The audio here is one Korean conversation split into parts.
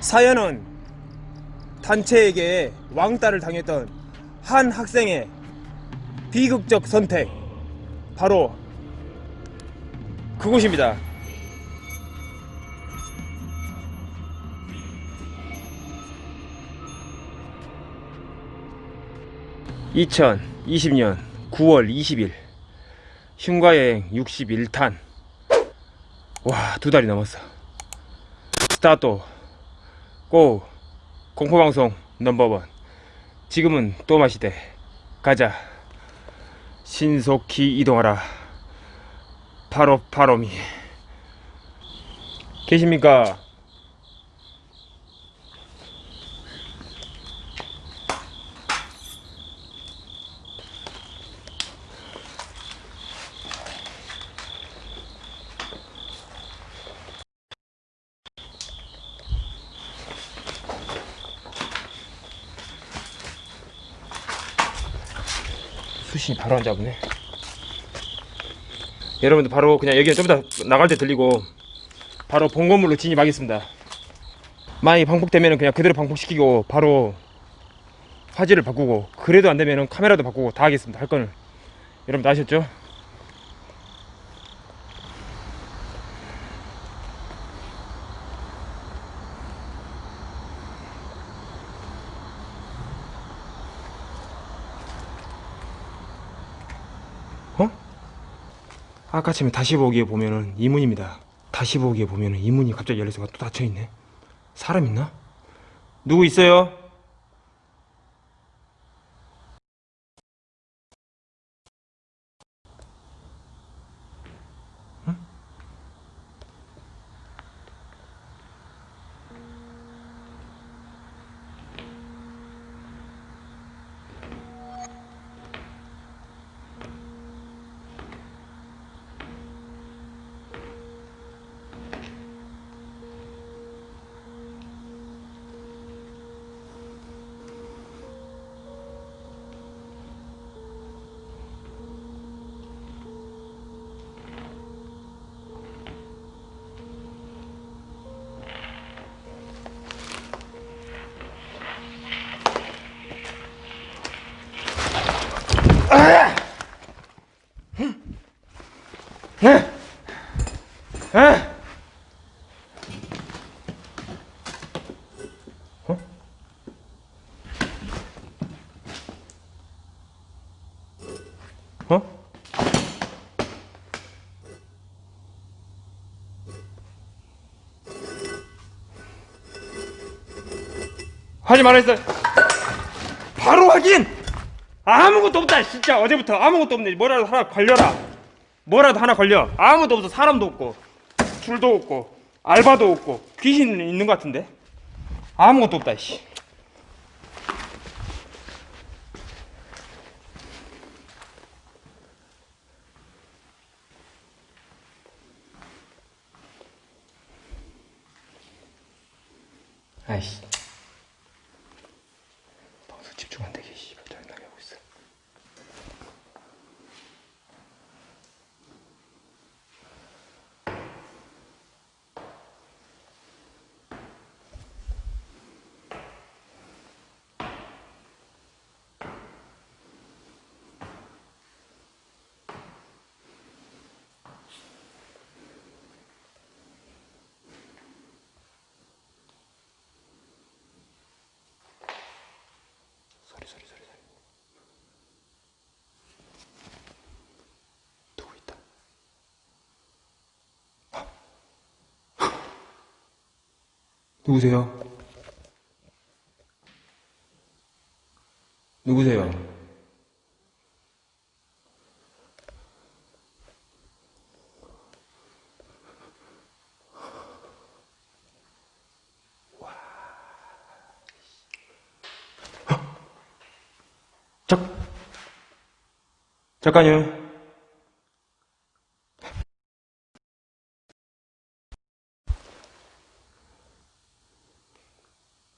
사연은 단체에게 왕따를 당했던 한 학생의 비극적 선택. 바로 그곳입니다. (2020년 9월 20일) 흉가여행 61탄. 와 두 달이 넘었어. 스타트 고 공포방송 넘버원. 지금은 또 마시대. 가자. 신속히 이동하라. 바로 바로미. 계십니까 수신이 바로 안 잡네. 여러분들 바로 그냥 여기는 좀 이따 나갈 때 들리고 바로 본 건물로 진입하겠습니다. 많이 방폭되면 그냥 그대로 방폭시키고 바로 화질을 바꾸고 그래도 안 되면 카메라도 바꾸고 다 하겠습니다. 할 거는 여러분들 아셨죠? 아까 처음에 다시 보기에 보면은 이문입니다. 다시 보기에 보면은 이문이 갑자기 열려서 또 닫혀 있네. 사람 있나? 누구 있어요? 하지 말았어. 바로 확인. 아무것도 없다. 진짜 어제부터 아무것도 없네. 뭐라도 하나 걸려라. 뭐라도 하나 걸려. 아무도 없어. 사람도 없고, 줄도 없고, 알바도 없고, 귀신 있는 것 같은데. 아무것도 없다. 씨. 아이씨. 방송 집중 안 되게 씨발 짜증나게 하고 있어. 소리 소리 소리 소리 누구 있다 누구세요? 누구세요? 잠 잠깐요.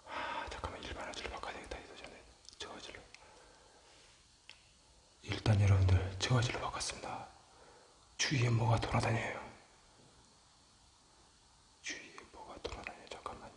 아, 잠깐만 일반 화질로 바꿔야 되겠다. 이거 전에 저화질로. 일단 여러분들 저화질로 바꿨습니다. 주위에 뭐가 돌아다녀요. 주위에 뭐가 돌아다녀요. 잠깐만요.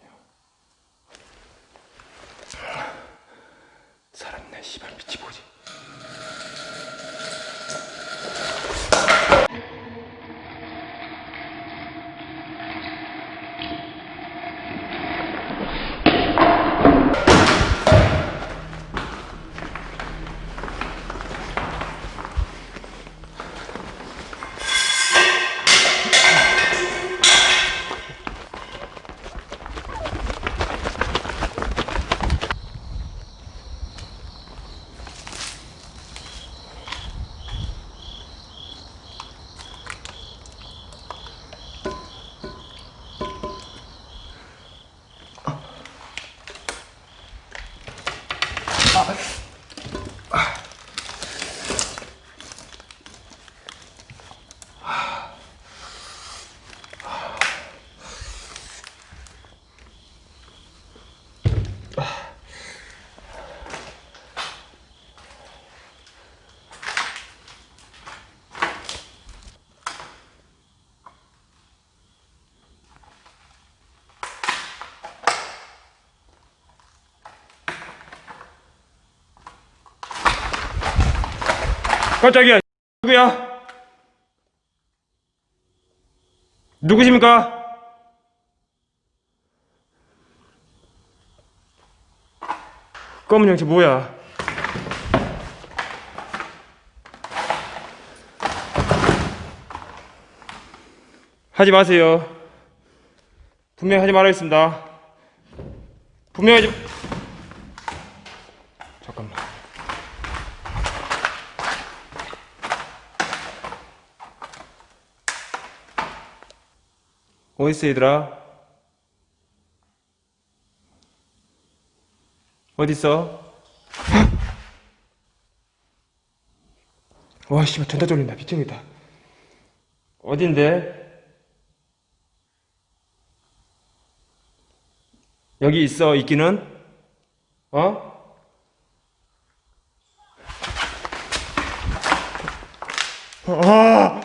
깜짝이야. 누구야? 누구십니까? 검은 형체 뭐야? 하지 마세요. 분명히 하지 말아야겠습니다. 분명히 하지. 잠깐만. 어딨어 얘들아? 어딨어? 와 씨발 전다 졸린다 미쳐겠다 어딘데? 여기 있어 있기는? 어? 아!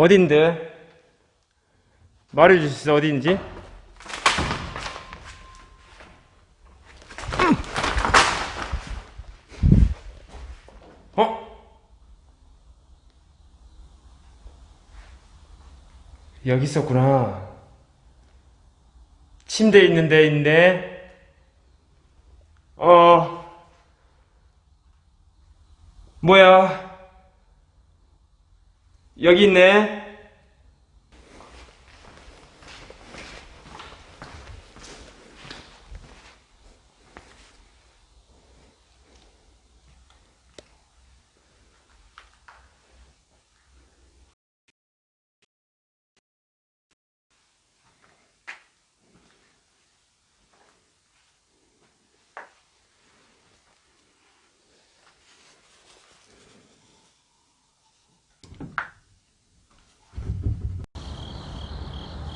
어딘데? 있어 어딘지? 어? 여기 있었구나 침대 있는 데 있네 어 뭐야 여기 있네.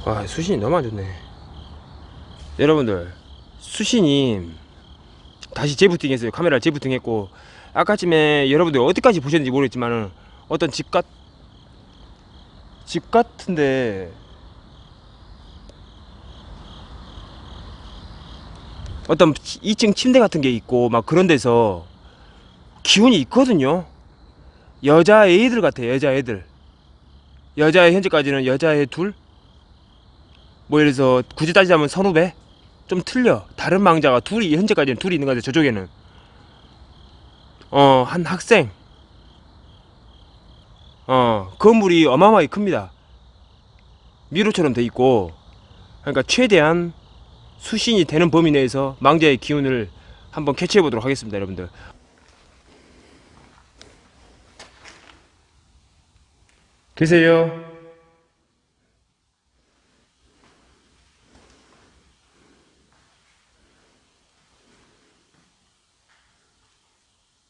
와 수신이 너무 안 좋네. 여러분들 수신이 다시 재부팅 했어요. 카메라 재부팅 했고 아까쯤에 여러분들 어디까지 보셨는지 모르겠지만은 어떤 집 같... 집 같은데 어떤 2층 침대 같은 게 있고 막 그런 데서 기운이 있거든요. 여자 애들 같아요 여자 애들. 여자애 현재까지는 여자애 둘 뭐 예를 들어서 굳이 따지자면 선후배? 좀 틀려. 다른 망자가 둘이 현재까지는 둘이 있는 것 같아요 저쪽에는. 어 한 학생. 어 건물이 어마어마하게 큽니다. 미로처럼 돼 있고 그러니까 최대한 수신이 되는 범위 내에서 망자의 기운을 한번 캐치해 보도록 하겠습니다 여러분들. 계세요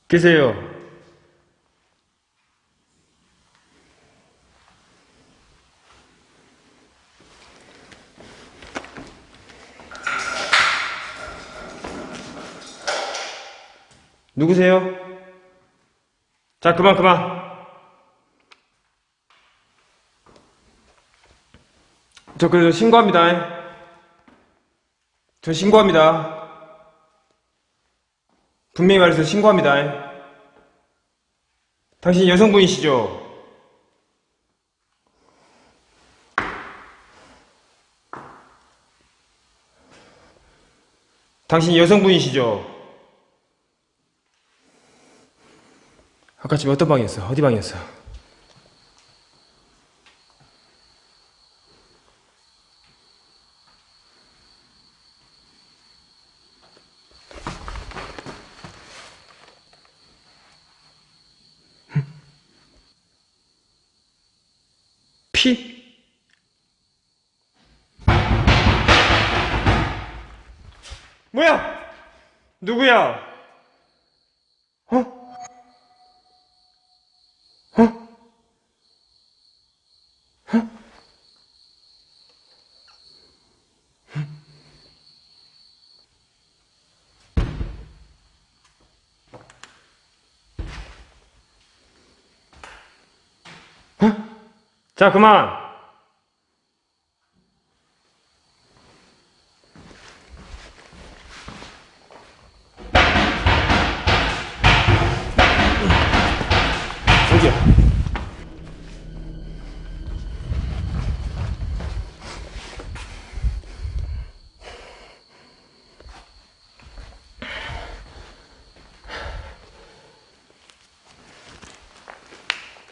계세요. 누구세요? 자, 그만, 그만. 저 그래도 신고합니다. 저 신고합니다. 분명히 말해서 신고합니다. 당신 여성분이시죠? 당신 여성분이시죠? 아까 집에 어떤 방이었어? 어디 방이었어? 피? 뭐야? 누구야? 자, 그만!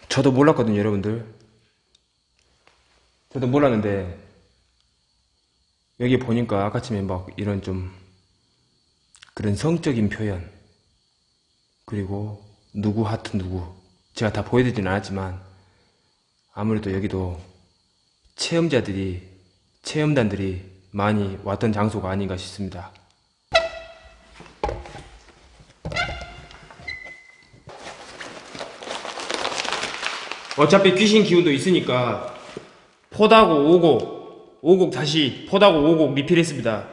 저도 몰랐거든요, 여러분들. 저도 몰랐는데, 여기 보니까 아까쯤에 막 이런 좀, 그런 성적인 표현, 그리고 누구 하트 누구, 제가 다 보여드리진 않았지만, 아무래도 여기도 체험자들이, 체험단들이 많이 왔던 장소가 아닌가 싶습니다. 어차피 귀신 기운도 있으니까 포다고 오곡 오곡 다시 포다고 오곡 리필했습니다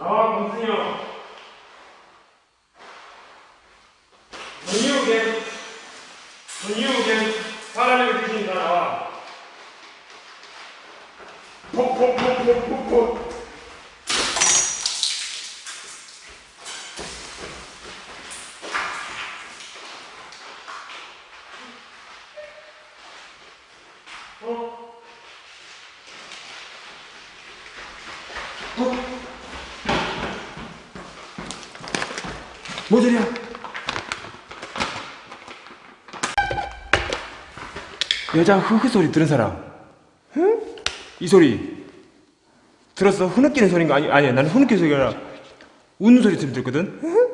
아 문순이 형 문이오겐 문이오겐 사람의 귀신이 다 나와 폭폭폭폭폭폭 뭔 소리야? 여자 흐흐 소리 들은 사람? 응? 이 소리 들었어? 흐느끼는 소리인 거 아니 아니야 나는 흐느끼는 소리가 아니라 웃는 소리 좀 들거든? 응?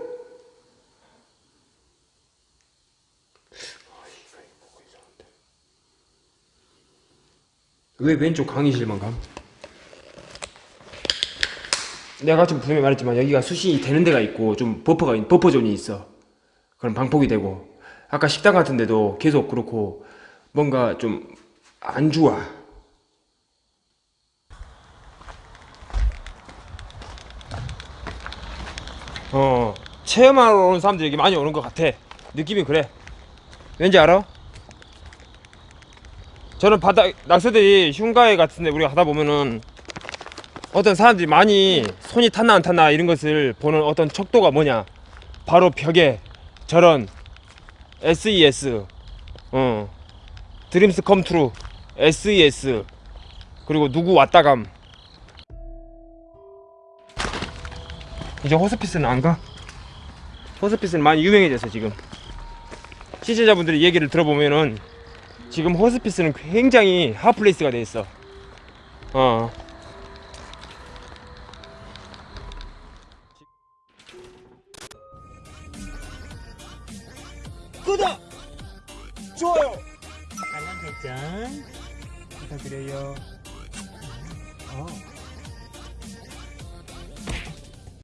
왜 왼쪽 강의실만 감? 내가 지금 분명히 말했지만 여기가 수신이 되는 데가 있고 좀 버퍼가 있- buffer zone이 있어. 그럼 방폭이 되고 아까 식당 같은 데도 계속 그렇고 뭔가 좀 안 좋아. 어 체험하러 오는 사람들이 여기 많이 오는 것 같아. 느낌이 그래. 왠지 알아? 저는 바다 낙서들이 흉가에 같은데 우리가 가다 보면은 어떤 사람들이 많이 손이 탔나 안 탔나 이런 것을 보는 어떤 척도가 뭐냐? 바로 벽에 저런 SES 어 Dreams Come True SES 그리고 누구 왔다감. 이제 호스피스는 안 가? 호스피스는 많이 유명해졌어 지금. 시청자분들이 얘기를 들어보면은 지금 호스피스는 굉장히 hot place가 돼 있어. 어 좋아요! 알람 설정 부탁드려요 어.